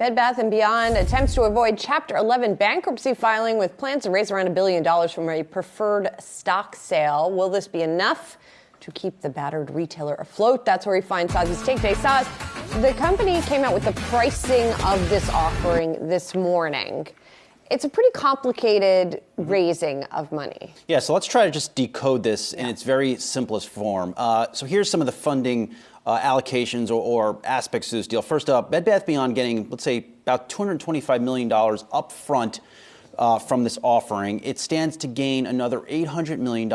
Bed Bath & Beyond attempts to avoid Chapter 11 bankruptcy filing with plans to raise around a billion dollars from a preferred stock sale. Will this be enough to keep the battered retailer afloat? That's where we find Saz's take today. Saz, the company came out with the pricing of this offering this morning. It's a pretty complicated raising of money. Yeah, so let's try to just decode this in its very simplest form. Uh, so here's some of the funding uh, allocations or, or, aspects to this deal. First up, Bed Bath Beyond getting, let's say, about $225 million up front uh, from this offering. It stands to gain another $800 million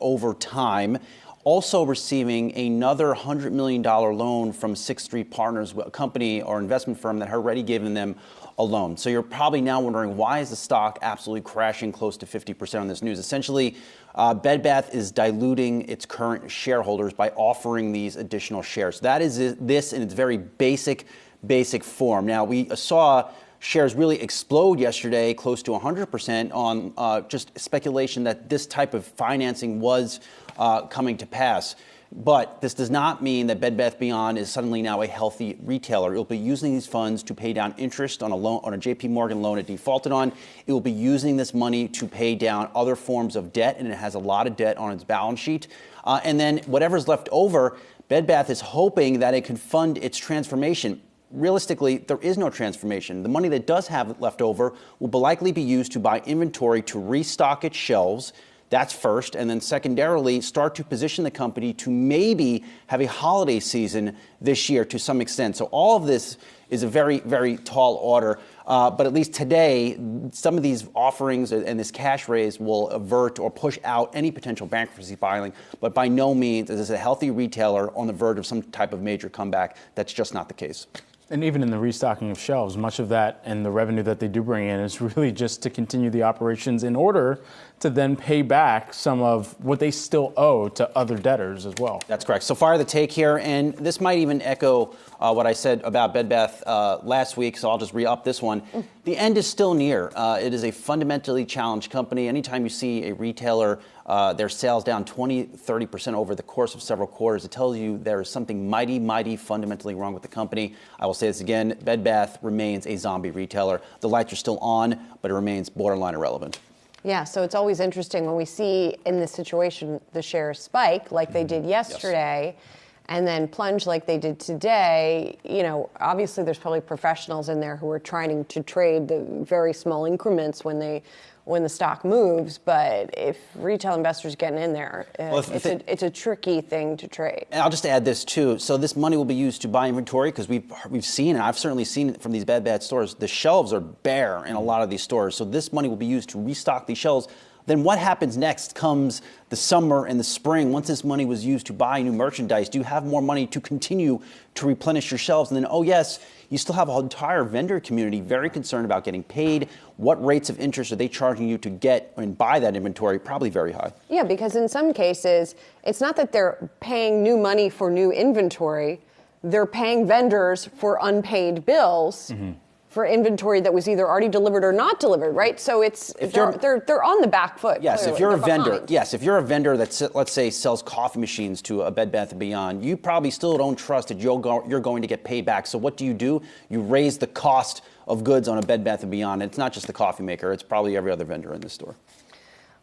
over time also receiving another $100 million loan from Sixth Street Partners, a company or investment firm that had already given them a loan. So you're probably now wondering why is the stock absolutely crashing close to 50% on this news? Essentially, uh, Bed Bath is diluting its current shareholders by offering these additional shares. That is this in its very basic, basic form. Now, we saw shares really explode yesterday, close to 100% on uh, just speculation that this type of financing was uh, coming to pass. But this does not mean that Bed Bath Beyond is suddenly now a healthy retailer. It will be using these funds to pay down interest on a loan on a JP Morgan loan it defaulted on. It will be using this money to pay down other forms of debt, and it has a lot of debt on its balance sheet. Uh, and then whatever's left over, Bed Bath is hoping that it can fund its transformation realistically, there is no transformation. The money that does have left over will likely be used to buy inventory to restock its shelves, that's first. And then secondarily, start to position the company to maybe have a holiday season this year to some extent. So all of this is a very, very tall order. Uh, but at least today, some of these offerings and this cash raise will avert or push out any potential bankruptcy filing. But by no means is this a healthy retailer on the verge of some type of major comeback. That's just not the case. And even in the restocking of shelves, much of that and the revenue that they do bring in is really just to continue the operations in order to then pay back some of what they still owe to other debtors as well. That's correct. So far the take here, and this might even echo uh, what I said about Bed Bath uh, last week, so I'll just re-up this one. The end is still near. Uh, it is a fundamentally challenged company. Anytime you see a retailer, uh, their sales down 20, 30% over the course of several quarters, it tells you there is something mighty, mighty fundamentally wrong with the company. I will say this again, Bed Bath remains a zombie retailer. The lights are still on, but it remains borderline irrelevant. Yeah, so it's always interesting when we see in this situation the shares spike like they did yesterday. Yes and then plunge like they did today, you know, obviously there's probably professionals in there who are trying to trade the very small increments when they when the stock moves, but if retail investors getting in there, uh, well, it's, a, it's a tricky thing to trade. And I'll just add this too. So this money will be used to buy inventory because we've we've seen, and I've certainly seen it from these Bed Bath stores. The shelves are bare in a lot of these stores. So this money will be used to restock these shelves then what happens next comes the summer and the spring. Once this money was used to buy new merchandise, do you have more money to continue to replenish your shelves? And then, oh yes, you still have an entire vendor community very concerned about getting paid. What rates of interest are they charging you to get and buy that inventory? Probably very high. Yeah, because in some cases, it's not that they're paying new money for new inventory. They're paying vendors for unpaid bills. Mm-hmm for inventory that was either already delivered or not delivered, right? So it's they're, they're, they're on the back foot. Yes, clearly. if you're they're a vendor, behind. yes, if you're a vendor that let's say sells coffee machines to a Bed Bath and Beyond, you probably still don't trust that you're, go, you're going to get paid back. So what do you do? You raise the cost of goods on a Bed Bath and Beyond. And it's not just the coffee maker; it's probably every other vendor in the store.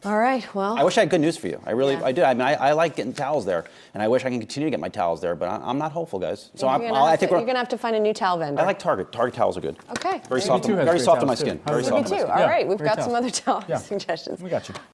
All right. Well, I wish I had good news for you. I really, yeah. I do. I mean, I, I, like getting towels there, and I wish I can continue to get my towels there. But I, am not hopeful, guys. So I'm, I think to, you're gonna have to find a new towel vendor. I like Target. Target towels are good. Okay. Very soft. very soft on my skin. Very soft. Me too. All right. We've got some other towel suggestions. We got you.